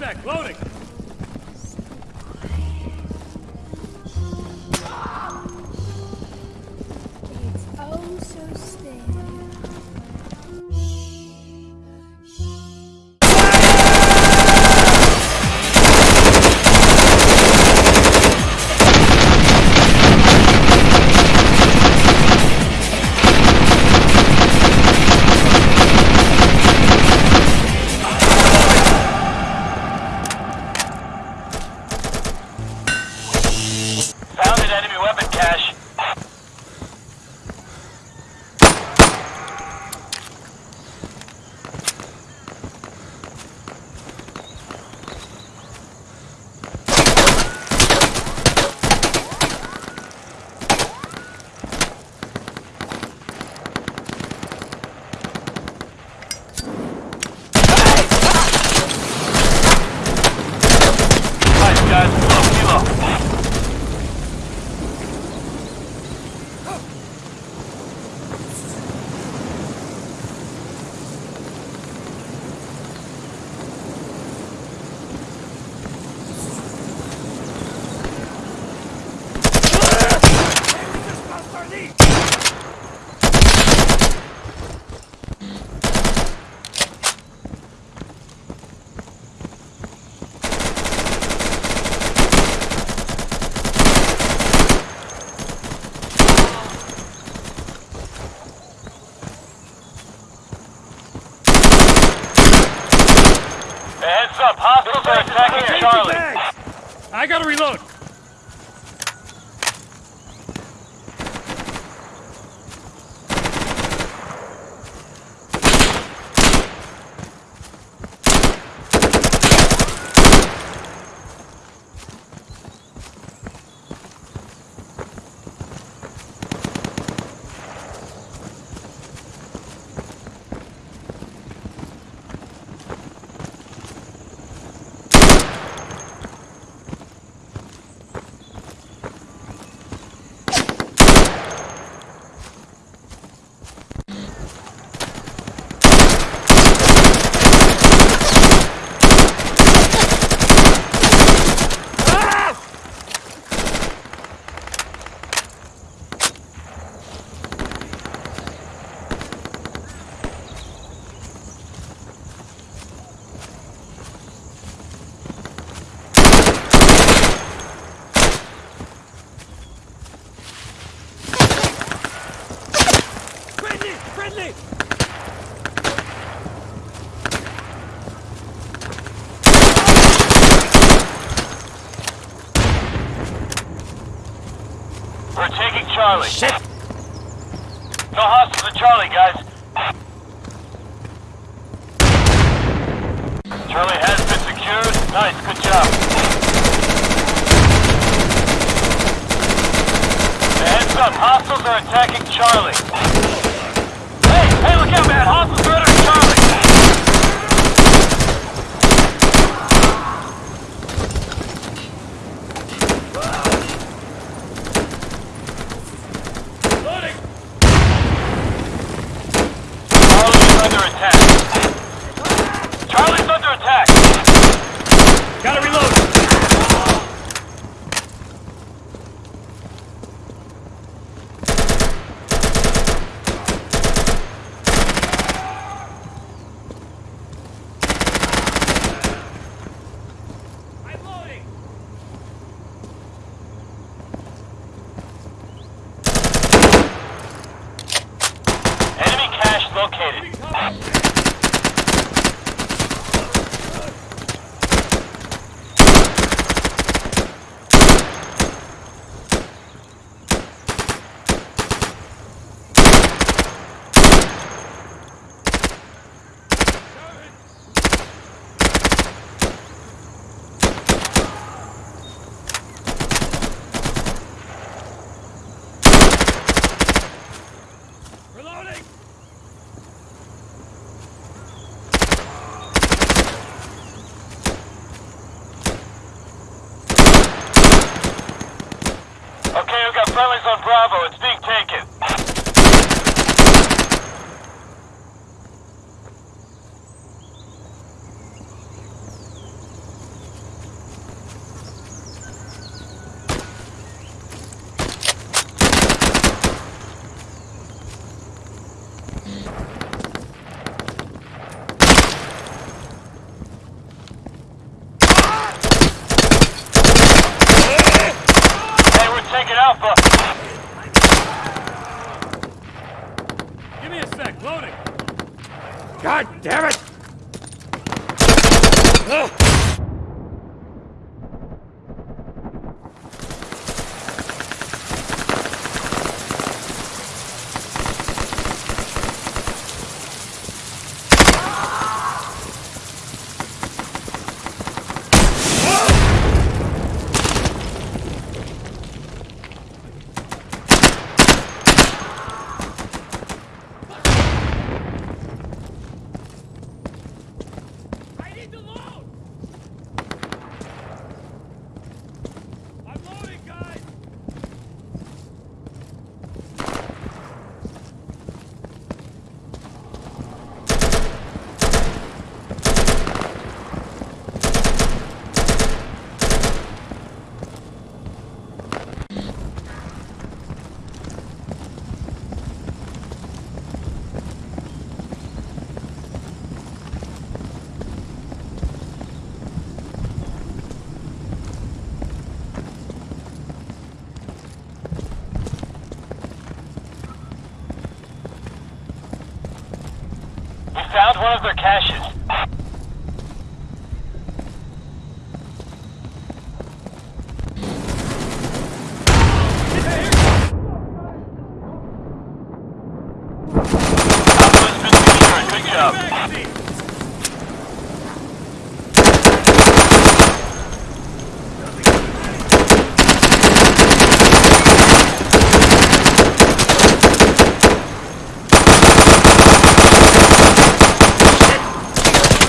sec, loading. It's oh so still. Charlie. Shit! No hostiles at Charlie, guys. Charlie has been secured. Nice, good job. Heads up, hostiles are attacking Charlie. Hey, hey, look out, man! Hostiles are entering Charlie! Loading! Charlie's under attack. Charlie's under attack. Gotta reload. I'm loading. Enemy cache located. Reloading! Okay, we've got friendlies on Bravo. It's being taken. Alpha. Give me a sec. Loading. God damn it! Found one of their caches. Alpha's been secured. Good job. Magazine!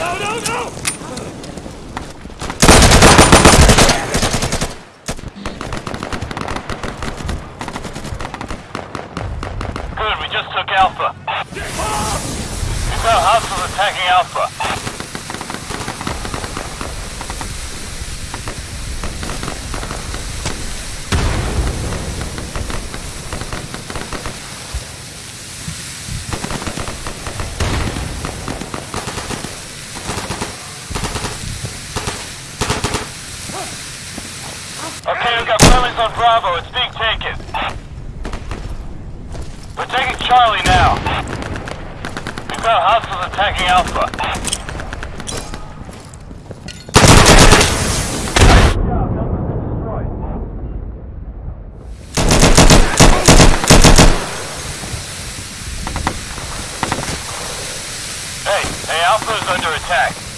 No, no, no! Good, we just took Alpha. We found hostiles attacking Alpha. Okay, we've got friendlies on Bravo. It's being taken. We're taking Charlie now. We found hostiles Alpha. Hey, hey, Alpha is under attack.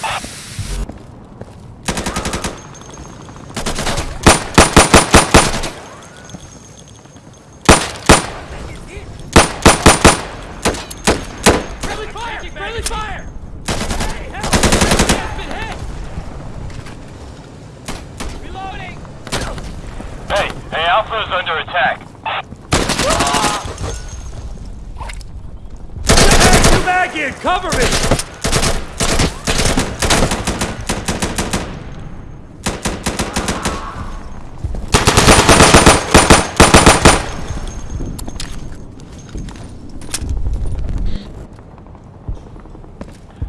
Alpha is under attack. Back in! Cover me!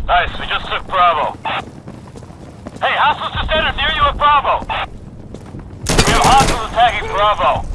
Nice, we just took Bravo. Hey, hostiles just entered near you at Bravo. Bravo.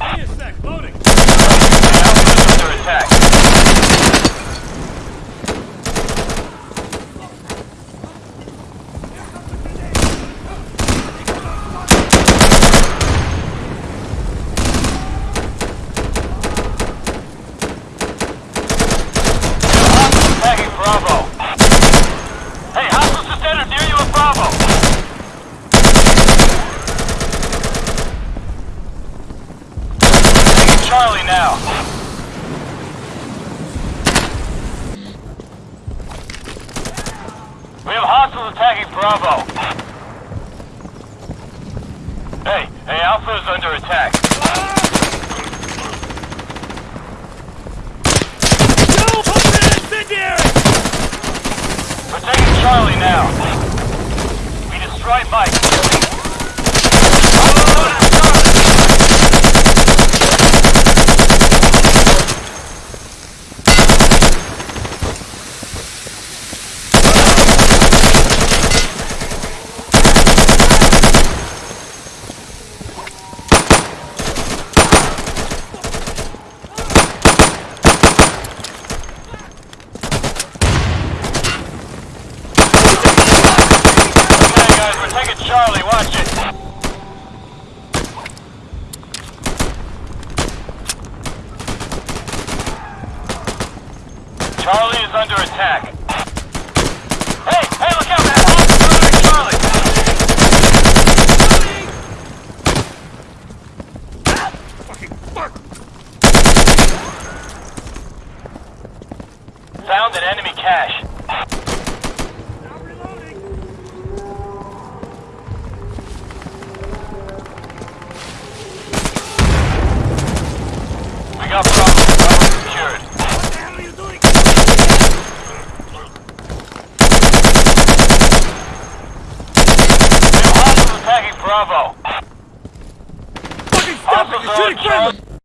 Now. We have hostiles attacking Bravo. Hey, hey, Alpha is under attack. No! We're taking Charlie now. We destroyed Mike. Charlie is under attack. Hey, hey, look out, man! Charlie, Charlie! Ah, fucking fuck! Found an enemy cache. We got problems.